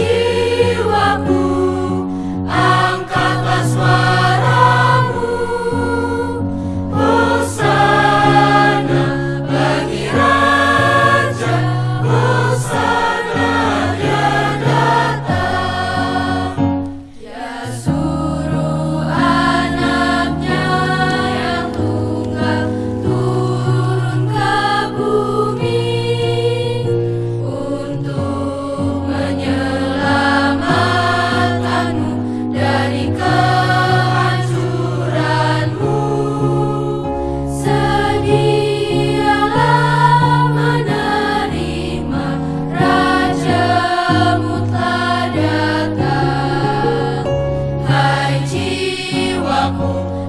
you.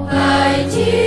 爱情。